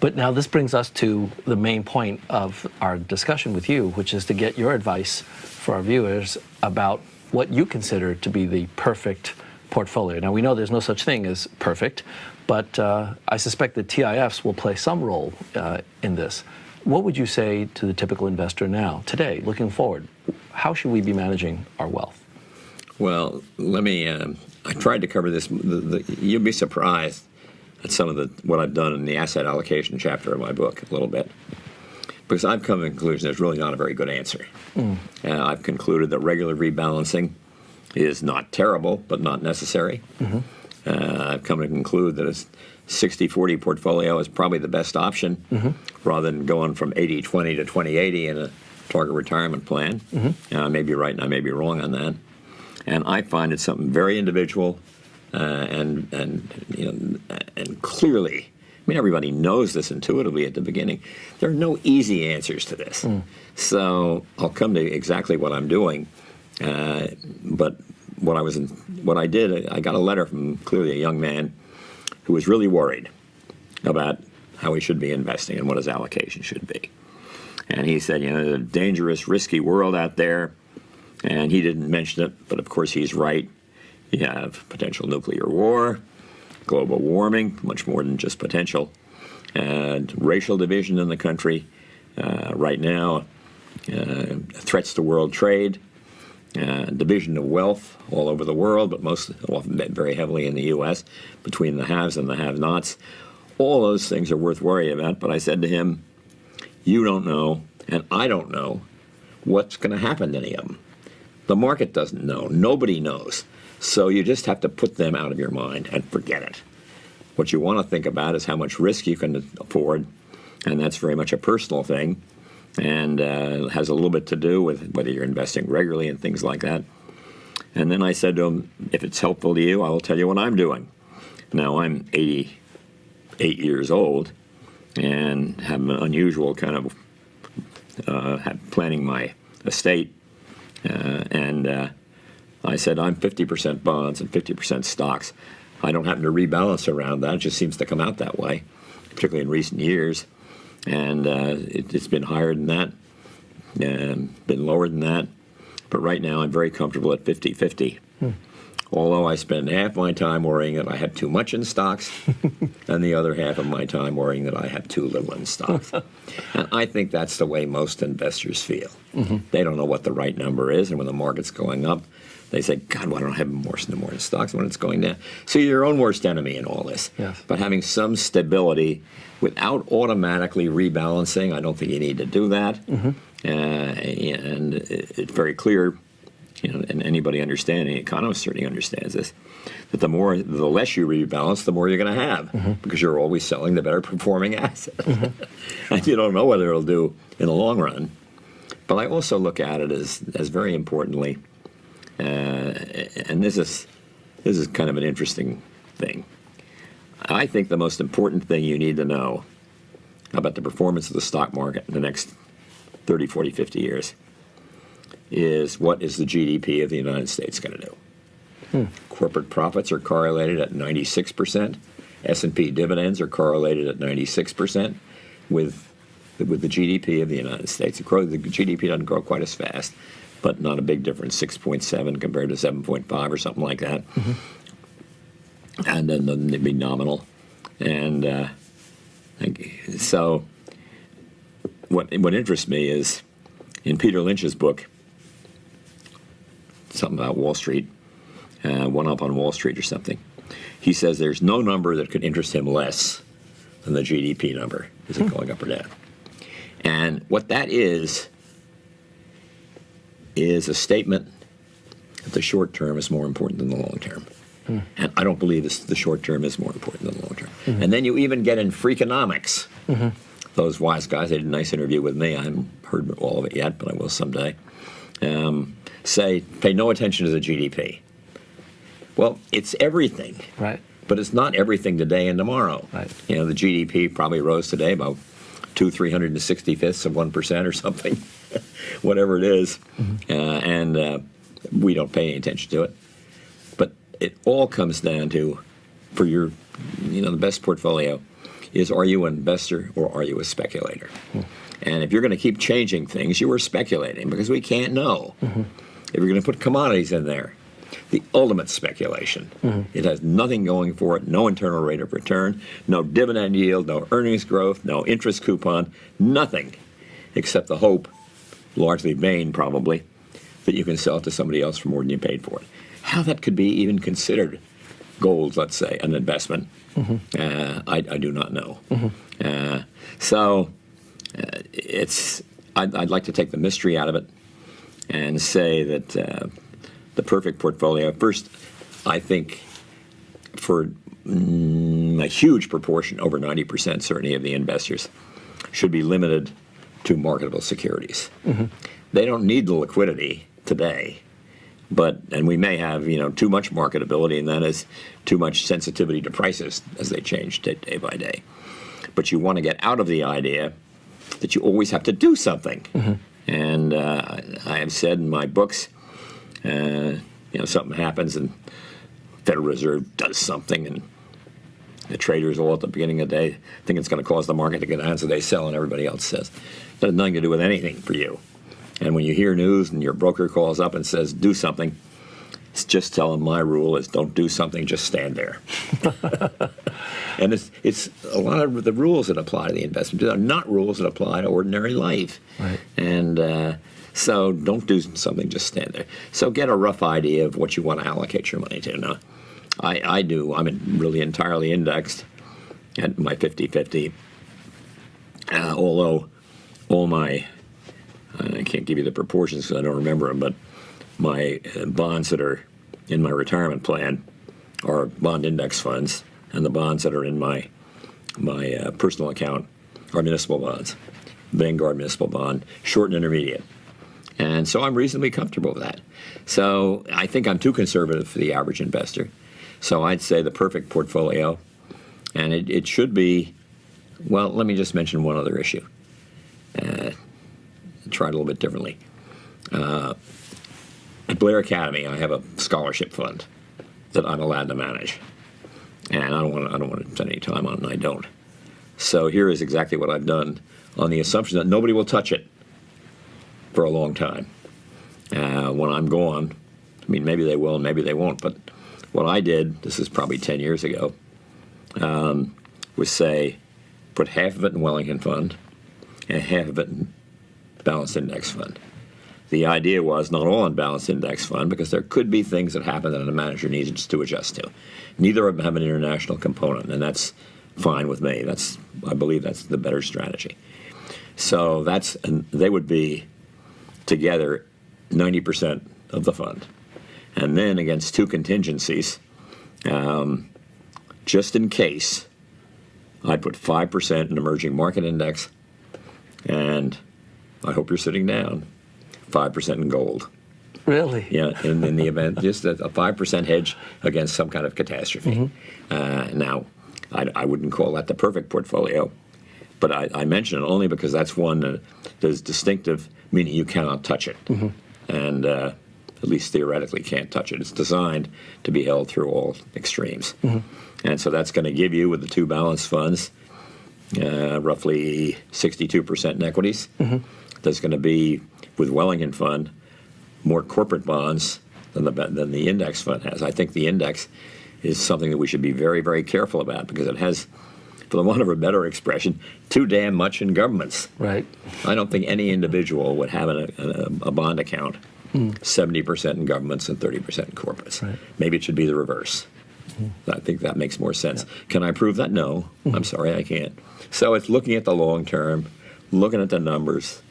But now this brings us to the main point of our discussion with you, which is to get your advice for our viewers about what you consider to be the perfect portfolio. Now we know there's no such thing as perfect, but uh, I suspect that TIFs will play some role uh, in this. What would you say to the typical investor now, today, looking forward? How should we be managing our wealth? Well, let me. Um, I tried to cover this. The, the, you'll be surprised at some of the what I've done in the asset allocation chapter of my book a little bit, because I've come to the conclusion there's really not a very good answer. Mm. Uh, I've concluded that regular rebalancing is not terrible, but not necessary. Mm-hmm. Uh, I've come to conclude that a 60-40 portfolio is probably the best option, mm-hmm. rather than going from 80-20 to 20-80 in a target retirement plan. Mm-hmm. Uh, I may be right and I may be wrong on that. And I find it's something very individual uh, and and you know and clearly. I mean, everybody knows this intuitively at the beginning. There are no easy answers to this. Mm. So I'll come to exactly what I'm doing. Uh, but what I was, in, what I did, I got a letter from clearly a young man who was really worried about how he should be investing and what his allocation should be. And he said, you know, there's a dangerous, risky world out there. And he didn't mention it, but of course he's right. You have potential nuclear war, global warming, much more than just potential, and racial division in the country. Uh, right now, uh, threats to world trade, uh, division of wealth all over the world, but most often very heavily in the U.S. between the haves and the have-nots. All those things are worth worrying about. But I said to him, "You don't know, and I don't know what's going to happen to any of them. The market doesn't know. Nobody knows. So you just have to put them out of your mind and forget it. What you want to think about is how much risk you can afford, and that's very much a personal thing, and uh, has a little bit to do with whether you're investing regularly and things like that. And then I said to him, if it's helpful to you, I will tell you what I'm doing. Now I'm 88 years old and have an unusual kind of uh, planning my estate, uh, and uh, I said, I'm 50% bonds and 50% stocks. I don't happen to rebalance around that. It just seems to come out that way, particularly in recent years. And uh, it, has been higher than that, and been lower than that. But right now, I'm very comfortable at 50 50. Hmm. Although I spend half my time worrying that I have too much in stocks, and the other half of my time worrying that I have too little in stocks. and I think that's the way most investors feel. Mm-hmm. They don't know what the right number is, and when the market's going up, they say, God, why don't I have more, more in stocks when it's going down? So you're your own worst enemy in all this. Yes. But having some stability without automatically rebalancing, I don't think you need to do that. Mm-hmm. Uh, and it's very clear, you know, and anybody understanding, economist certainly understands this, that the more, the less you rebalance, the more you're going to have mm-hmm. because you're always selling the better performing assets, Mm-hmm. and you don't know whether it'll do in the long run. But I also look at it as, as very importantly, uh, and this is this is kind of an interesting thing. I think the most important thing you need to know about the performance of the stock market in the next 30, 40, 50 years is what is the GDP of the United States going to do? Hmm. Corporate profits are correlated at 96%. S&P dividends are correlated at 96% with with the GDP of the United States. The GDP doesn't grow quite as fast, but not a big difference 6.7 compared to 7.5 or something like that. Mm-hmm. And then it'd be nominal. And uh, so, what, what interests me is in Peter Lynch's book, something about Wall Street, uh, One Up on Wall Street or something, he says there's no number that could interest him less than the GDP number. Is it hmm. going up or down? And what that is, is a statement that the short term is more important than the long term. Mm. And I don't believe this, the short term is more important than the long term. Mm-hmm. And then you even get in Freakonomics. Mm-hmm. Those wise guys, they did a nice interview with me. I haven't heard all of it yet, but I will someday. Um, say, pay no attention to the GDP. Well, it's everything. Right. But it's not everything today and tomorrow. Right. You know, the GDP probably rose today about two, three hundred and sixty fifths of one percent or something. whatever it is, mm-hmm. uh, and uh, we don't pay any attention to it. But it all comes down to, for your, you know, the best portfolio, is are you an investor or are you a speculator? And if you're going to keep changing things, you are speculating because we can't know. If you're going to put commodities in there, the ultimate speculation. It has nothing going for it, no internal rate of return, no dividend yield, no earnings growth, no interest coupon, nothing except the hope, largely vain probably, that you can sell it to somebody else for more than you paid for it. How that could be even considered gold, let's say, an investment, uh, I, I do not know. Uh, so uh, it's I'd, I'd like to take the mystery out of it and say that uh, the perfect portfolio. First, I think for mm, a huge proportion, over 90% certainly of the investors, should be limited to marketable securities. They don't need the liquidity today, but and we may have you know too much marketability, and that is too much sensitivity to prices as they change day, by day. But you want to get out of the idea that you always have to do something. And uh, I have said in my books, uh, you know, something happens and Federal Reserve does something, and the traders all at the beginning of the day think it's going to cause the market to go down, so they sell, and everybody else says. That has nothing to do with anything for you. And when you hear news and your broker calls up and says, do something, it's just tell them my rule is don't do something, just stand there. and it's, it's a lot of the rules that apply to the investment are not rules that apply to ordinary life. Right. And uh, so don't do something, just stand there. So get a rough idea of what you want to allocate your money to. Now, I, I do, I'm really entirely indexed at my 50 50. Uh, although all my, I can't give you the proportions because I don't remember them, but my uh, bonds that are in my retirement plan are bond index funds, and the bonds that are in my my uh, personal account are municipal bonds, Vanguard municipal bond, short and intermediate. And so I'm reasonably comfortable with that. So I think I'm too conservative for the average investor. So I'd say the perfect portfolio, and it, it should be, well, let me just mention one other issue. Uh, try it a little bit differently. Uh, at Blair Academy, I have a scholarship fund that I'm allowed to manage, and I don't want to, I don't want to spend any time on it, and I don't. So here is exactly what I've done on the assumption that nobody will touch it for a long time. Uh, when I'm gone, I mean, maybe they will, maybe they won't, but what I did, this is probably 10 years ago, um, was say, put half of it in Wellington Fund and half of it in Balanced Index Fund. The idea was not all in Balanced Index Fund because there could be things that happen that a manager needs to adjust to. Neither of them have an international component, and that's fine with me. That's I believe that's the better strategy. So that's and they would be together 90% of the fund. And then against two contingencies, um, just in case, I'd put 5% in emerging market index, and I hope you're sitting down, 5% in gold. Really? Yeah, in, in the event, just a, a 5% hedge against some kind of catastrophe. Uh, now, I, I wouldn't call that the perfect portfolio, but I, I mention it only because that's one that is distinctive, meaning you cannot touch it. And uh, at least theoretically can't touch it. It's designed to be held through all extremes. And so that's going to give you, with the two balanced funds, uh, roughly 62% in equities. There's going to be, with Wellington Fund, more corporate bonds than the than the index fund has. I think the index is something that we should be very very careful about because it has, for the want of a better expression, too damn much in governments. Right. I don't think any individual would have an, a, a bond account, seventy percent in governments and thirty percent in corporates. Right. Maybe it should be the reverse. Mm-hmm. I think that makes more sense. Can I prove that? No. I'm mm-hmm. sorry, I can't. So it's looking at the long term, looking at the numbers,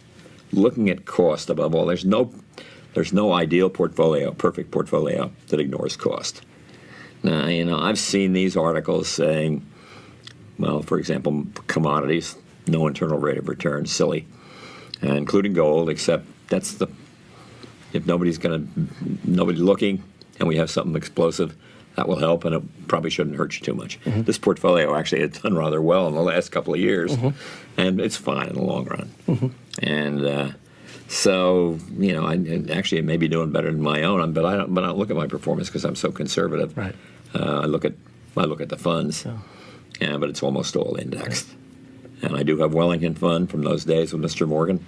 looking at cost above all. There's no, there's no ideal portfolio, perfect portfolio that ignores cost. Now, you know, I've seen these articles saying, well, for example, commodities, no internal rate of return, silly, including gold, except that's the, if nobody's going to, nobody looking, and we have something explosive, that will help, and it probably shouldn't hurt you too much. This portfolio actually has done rather well in the last couple of years, and it's fine in the long run. And uh, so, you know, I actually it may be doing better than my own, but I don't. But I don't look at my performance because I'm so conservative. Right. Uh, I look at I look at the funds, yeah, but it's almost all indexed. And I do have Wellington Fund from those days with Mr. Morgan,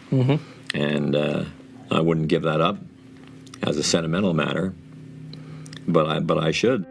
and uh, I wouldn't give that up as a sentimental matter, but I but I should.